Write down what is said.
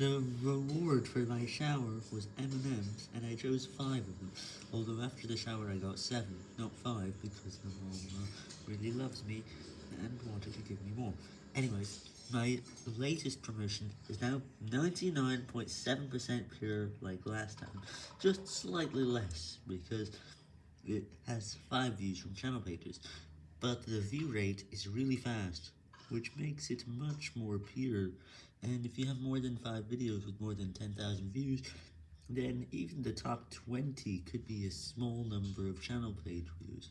The reward for my shower was M&M's, and I chose 5 of them, although after the shower I got 7, not 5, because my mom uh, really loves me and wanted to give me more. Anyways, my latest promotion is now 99.7% pure like last time, just slightly less, because it has 5 views from channel pages, but the view rate is really fast, which makes it much more pure, and if you have more than 5 videos with more than 10,000 views, then even the top 20 could be a small number of channel page views.